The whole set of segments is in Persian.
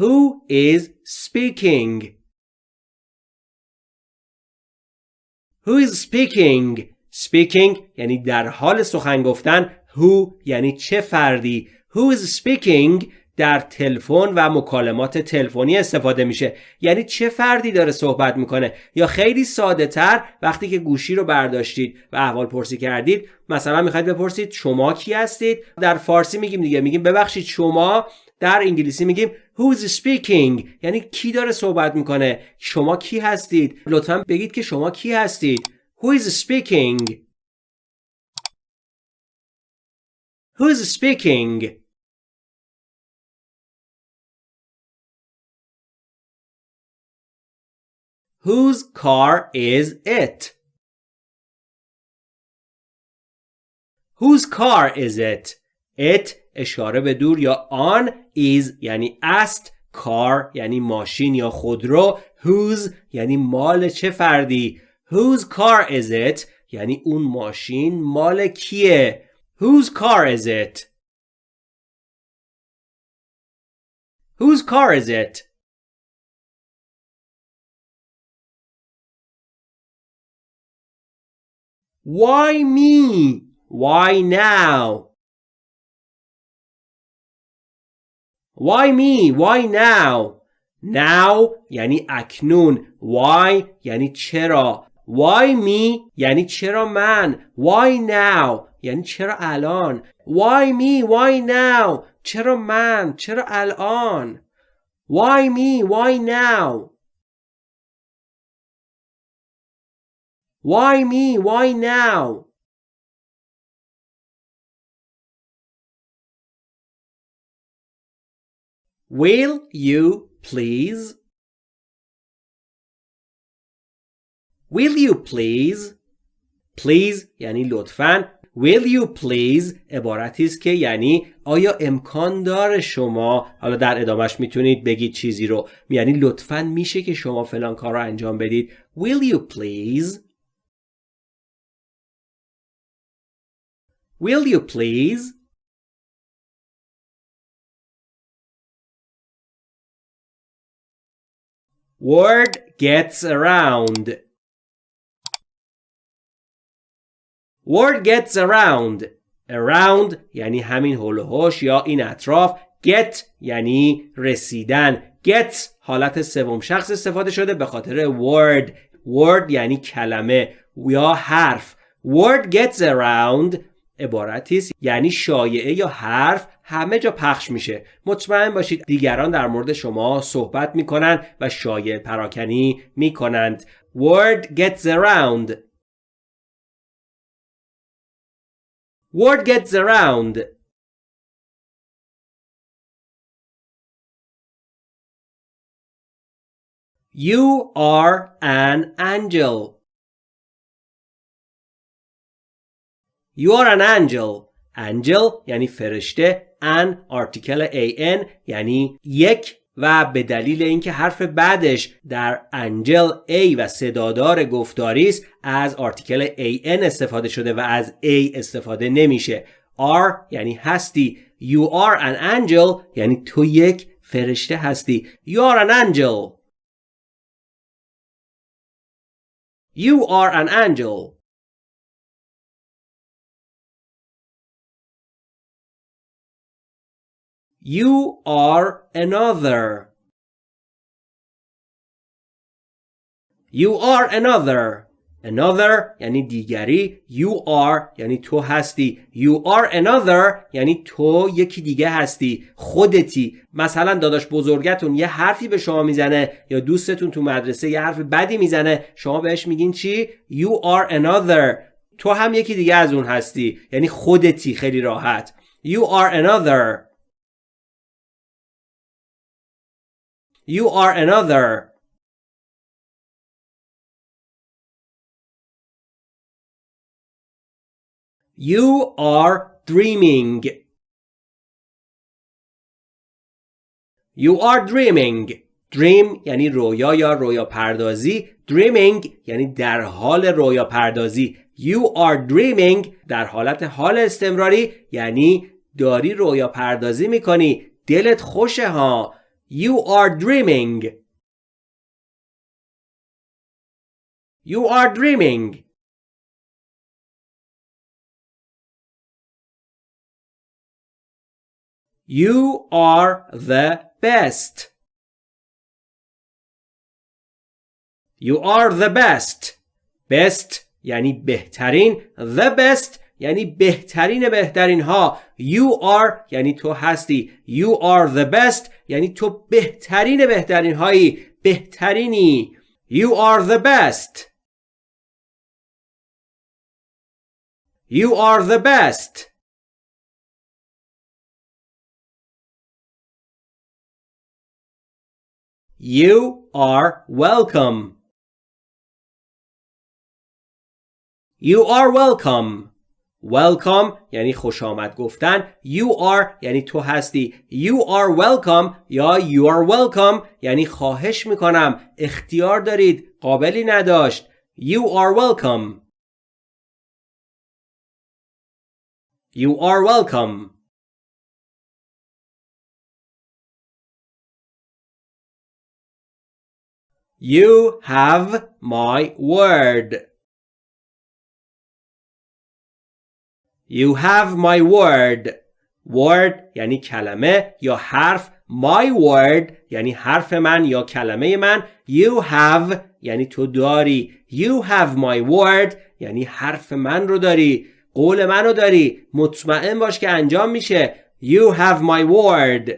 Who is speaking? Who is speaking? Speaking یعنی در حال سخن گفتن. Who یعنی چه فردی؟ Who is speaking? در تلفن و مکالمات تلفنی استفاده میشه. یعنی چه فردی داره صحبت می‌کنه؟ یا خیلی ساده تر وقتی که گوشی رو برداشتید و احوال پرسی کردید مثلا می‌خواید بپرسید شما کی هستید؟ در فارسی میگیم دیگه. میگیم ببخشید شما. در انگلیسی میگیم who's speaking یعنی کی داره صحبت می‌کنه شما کی هستید لطفا بگید که شما کی هستید who is speaking who is speaking whose car is it whose car is it it اشاره به دور یا آن is یعنی است کار یعنی ماشین یا خودرو whose یعنی مال چه فردی whose car is it یعنی اون ماشین مال کیه whose car is it whose car is it why me? Why now? Why me? Why now? Now یعنی اکنون Why یعنی چرا Why me یعنی چرا من Why now یعنی چرا الان Why me? Why now چرا من چرا الان Why me? Why now Why me? Why now Will you please? Will you please? Please یعنی لطفاً Will you please? عبارتی است که یعنی آیا امکان داره شما حالا در ادامش می‌تونید بگید چیزی رو یعنی لطفاً میشه که شما فلان کار رو انجام بدید Will you please? Will you please? Word gets around. Word gets around. Around یعنی همین هول یا این اطراف. Get یعنی رسیدن. Get حالت سوم شخص استفاده شده به خاطر word. Word یعنی کلمه یا حرف. Word gets around عبارتی است یعنی شایعه یا حرف همه جا پخش میشه مطمئن باشید دیگران در مورد شما صحبت می‌کنند و شایع پراکنی می‌کنند word gets around word gets around You are an angel. You are an angel. Angel یعنی فرشته. An article an یعنی یک و به دلیل اینکه حرف بعدش در انجل A و صدادار گفتاری است از آرتیکل an استفاده شده و از A استفاده نمیشه. Are یعنی هستی. You are an angel یعنی تو یک فرشته هستی. You are an angel. You are an angel. You are another. You are another. Another یعنی دیگری. You are یعنی تو هستی. You are another یعنی تو یکی دیگه هستی. خودتی. مثلا داداش بزرگتون یه حرفی به شما می‌زنه یا دوستتون تو مدرسه یه حرف بدی می‌زنه شما بهش میگین چی؟ You are another. تو هم یکی دیگه از اون هستی. یعنی خودتی خیلی راحت. You are another. You are another. You are dreaming. You are dreaming. Dream یعنی رویا یا رویا پردازی. Dreaming یعنی در حال رویا پردازی. You are dreaming در حالت حال استمراری یعنی داری رویا پردازی می‌کنی. دلت خوشه ها. You are dreaming. You are dreaming. You are the best. You are the best. Best یعنی بهترین. The best یعنی بهترین بهترین ها. You are یعنی تو هستی. You are the best یعنی تو بهترین بهترین هایی. بهترینی. You are the best. You are the best. You are welcome. You are welcome. Welcome یعنی خوش آمد گفتن. You are یعنی تو هستی. You are welcome یا you are welcome یعنی خواهش می‌کنم. اختیار دارید. قابلی نداشت. You are welcome. You are welcome. You have my word. You have my word. Word یعنی کلمه یا حرف. My word یعنی حرف من یا کلمه من. You have یعنی تو داری. You have my word یعنی حرف من رو داری. قول من رو داری. مطمئن باش که انجام میشه. You have my word.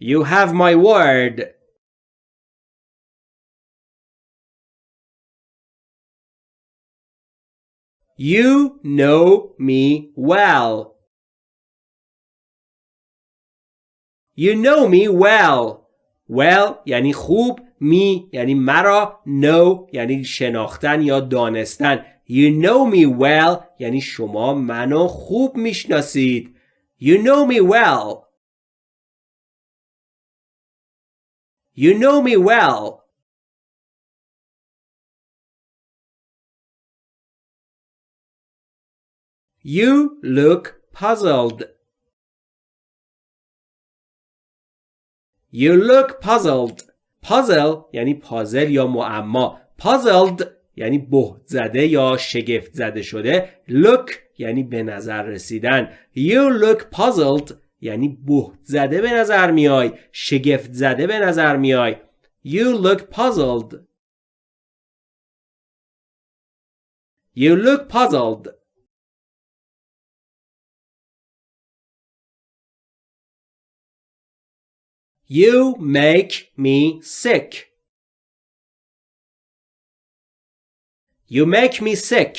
You have my word. You know me well. You know me well. Well یعنی خوب me یعنی مرا know یعنی شناختن یا دانستن You know me well یعنی شما منو خوب میشناسید You know me well You know me well. You look puzzled. You look puzzled. Puzzle یعنی پازل یا معما. Puzzled یعنی بهت زده یا شگفت زده شده. Look یعنی به نظر رسیدن. You look puzzled یعنی بهت زده به نظر میای شگفت زده به نظر میای You look puzzled You look puzzled You make me sick. You make me sick.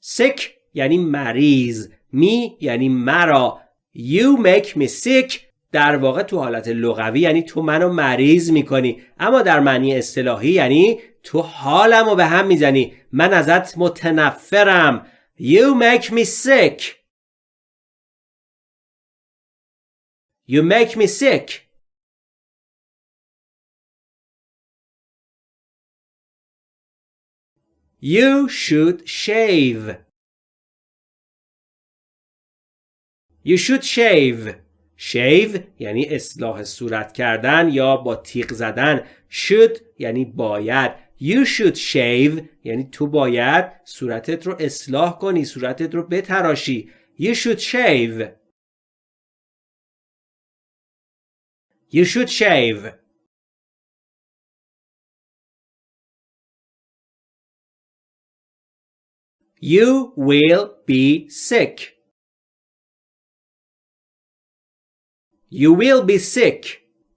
Sick یعنی مریض. می یعنی مرا. You make me sick. در واقع تو حالت لغوی یعنی تو منو مریض می‌کنی. اما در معنی اصطلاحی یعنی تو حالمو به هم می‌زنی. من ازت متنفرم. You make me sick. You make me sick. You should shave You should shave. shave یعنی اصلاح صورت کردن یا با تیغ زدن. should یعنی باید. You should shave یعنی تو باید صورتت رو اصلاح کنی. صورتت رو بتراشی. You should shave. You should shave. You will be sick. You will be sick.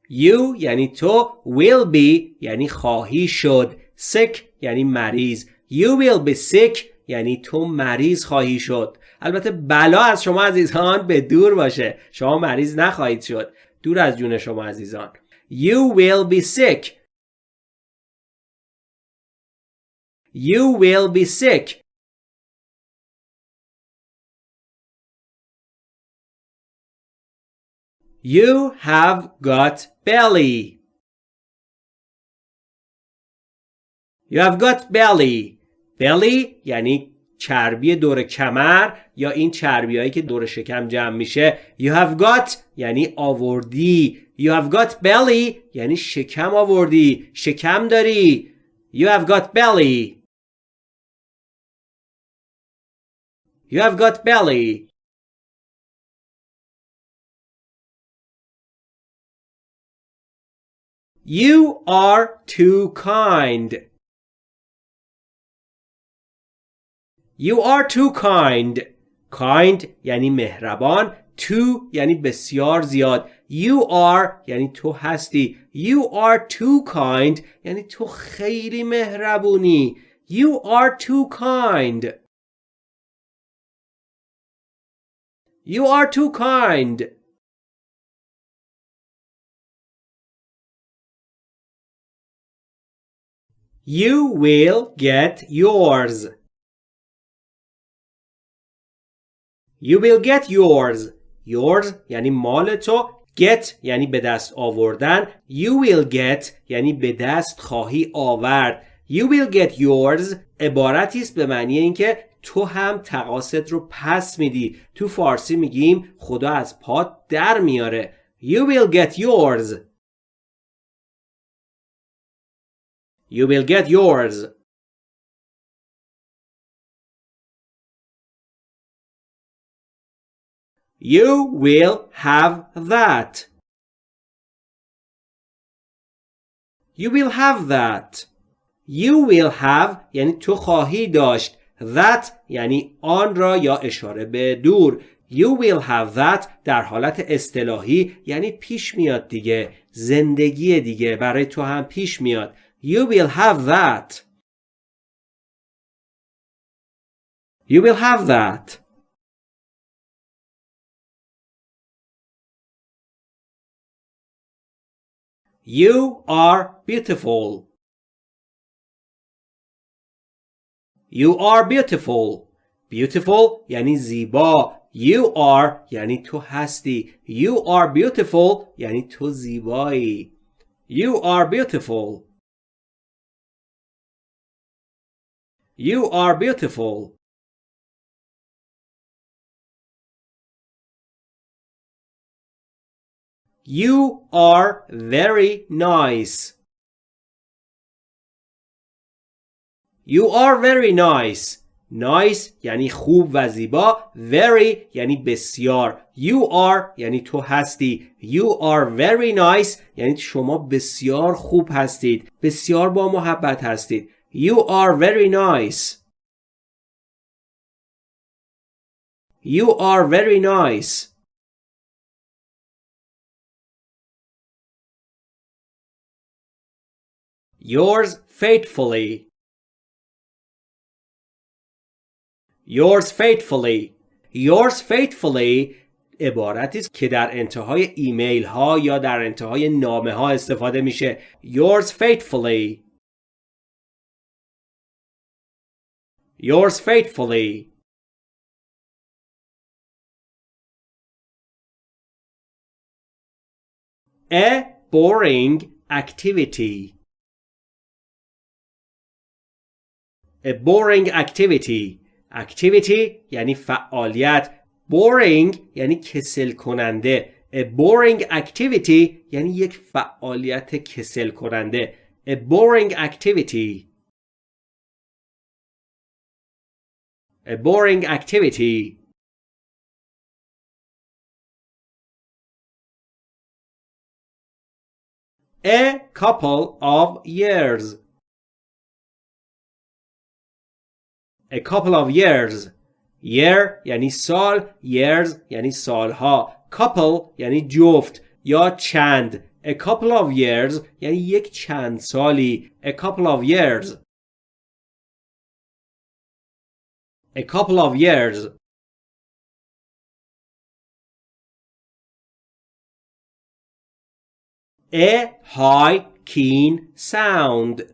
You یعنی تو will be یعنی خواهی شد. sick یعنی مریض. You will be sick یعنی تو مریض خواهی شد. البته بلا از شما عزیزان به دور باشه. شما مریض نخواهید شد. دور از جون شما عزیزان. You will be sick. You will be sick. You have got belly. You have got belly. belly یعنی چربی دور کمر یا این چربی هایی که دور شکم جمع میشه you have got یعنی آوردی you have got belly یعنی شکم آوردی شکم داری you have got belly you have got belly You are too kind. You are too kind. Kind یعنی مهربان. Too یعنی بسیار زیاد. You are یعنی تو هستی. You are too kind یعنی تو خیلی مهربونی. You are too kind. You are too kind. You will get yours. You will get yours. Yours یعنی مال تو. Get یعنی به دست آوردن. You will get یعنی به دست خواهی آورد. You will get yours عبارتی است به معنی اینکه تو هم تقاصد رو پس میدی. تو فارسی میگیم خدا از پات در میاره. You will get yours. You will get yours. You will have that. You will have that. You will have یعنی تو خواهی داشت. That یعنی آن را یا اشاره به دور. You will have that در حالت اصطلاحی یعنی پیش میاد دیگه. زندگی دیگه برای تو هم پیش میاد. You will have that. You will have that. You are beautiful. You are beautiful. Beautiful یعنی زیبا. You are یعنی تو هستی. You are beautiful یعنی تو زیبایی. You are beautiful. You are beautiful. You are very nice. You are very nice. Nice یعنی خوب و زیبا. Very یعنی بسیار. You are یعنی تو هستی. You are very nice یعنی شما بسیار خوب هستید. بسیار با محبت هستید. You are very nice. You are very nice. Yours faithfully. Yours faithfully. Yours faithfully عبارتی است که در انتهای ایمیل ها یا در انتهای نامه ها استفاده میشه. Yours faithfully. Yours faithfully. A boring activity. A boring activity. Activity یعنی فعالیت. Boring یعنی کسل کننده. A boring activity یعنی یک فعالیت کسل کننده. A boring activity. A boring activity. A couple of years. A couple of years. Year یعنی سال. Years یعنی سالها. Couple یعنی جفت یا چند. A couple of years یعنی یک چند سالی. A couple of years. A couple of years. A high keen sound.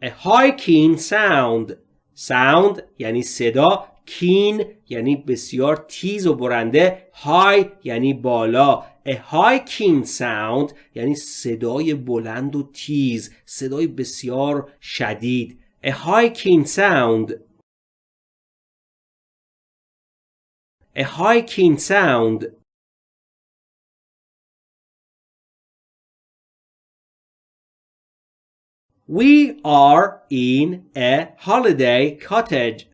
A high keen sound. Sound یعنی صدا. Keen یعنی بسیار تیز و برنده. High یعنی بالا. A high keen sound یعنی صدای بلند و تیز. صدای بسیار شدید. A high keen sound. A high keen sound. We are in a holiday cottage.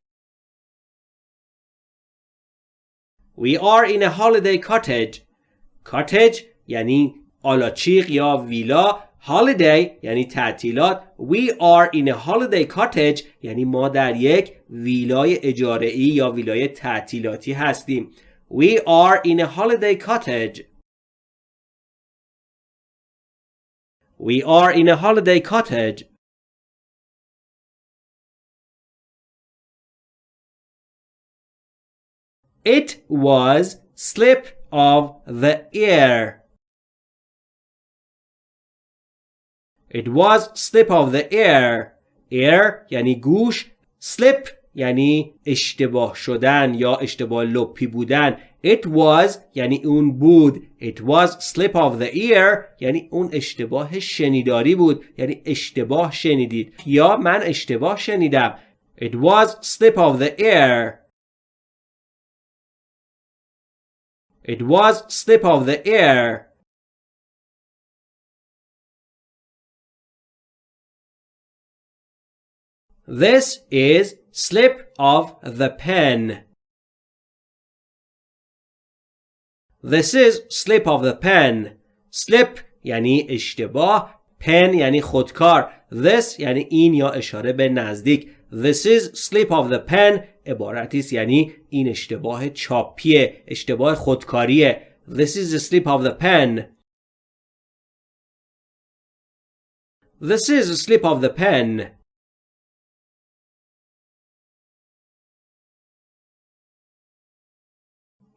We are in a holiday cottage. Cottage یعنی آلاچیق یا ویلا holiday یعنی تعطیلات we are in a holiday cottage یعنی ما در یک ویلای اجاره ای یا ویلای تعطیلاتی هستیم we are in a holiday cottage we are in a holiday cottage it was slip of the ear It was slip of the ear. Ear یعنی گوش. Slip یعنی اشتباه شدن یا اشتباه لپی بودن. It was یعنی اون بود. It was slip of the ear یعنی اون اشتباه شنیداری بود. یعنی اشتباه شنیدید. یا من اشتباه شنیدم. It was slip of the ear. It was slip of the ear. This is slip of the pen. This is slip of the pen. Slip یعنی اشتباه pen یعنی خودکار This یعنی این یا اشاره به نزدیک This is slip of the pen عبارتی است یعنی این اشتباه چاپیه اشتباه خودکاریه This is the slip of the pen This is a slip of the pen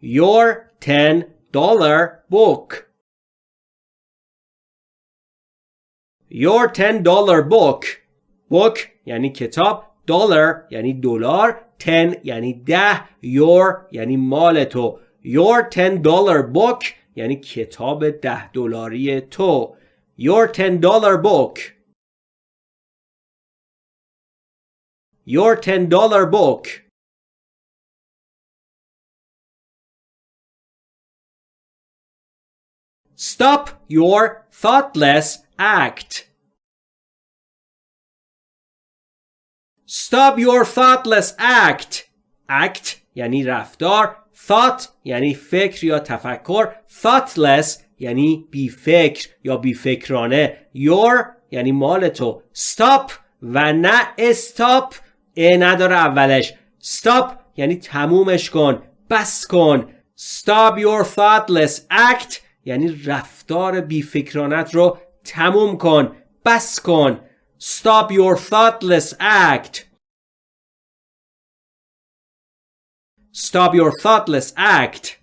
your $10 book. Your $10 book. Book یعنی کتاب. Dollar یعنی دلار. 10 یعنی ده. Your یعنی مال تو. Your $10 book یعنی کتاب ده دلاری تو. Your $10 book. Your $10 book. Stop your thoughtless act. Stop your thoughtless act. Act یعنی رفتار. Thought یعنی فکر یا تفکر. Thoughtless یعنی بی فکر یا بی فکرانه. Your یعنی مال تو. Stop و نه استاپ ا نداره اولش. Stop یعنی تمومش کن. بس کن. Stop your thoughtless act یعنی رفتار بیفکرانت رو تموم کن بس کن Stop your thoughtless act Stop your thoughtless act